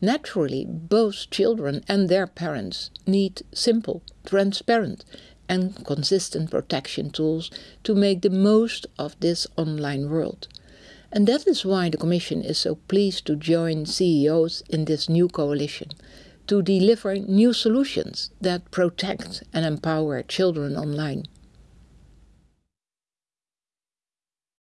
Naturally, both children and their parents need simple, transparent, and consistent protection tools to make the most of this online world. And that is why the Commission is so pleased to join CEOs in this new coalition to deliver new solutions that protect and empower children online.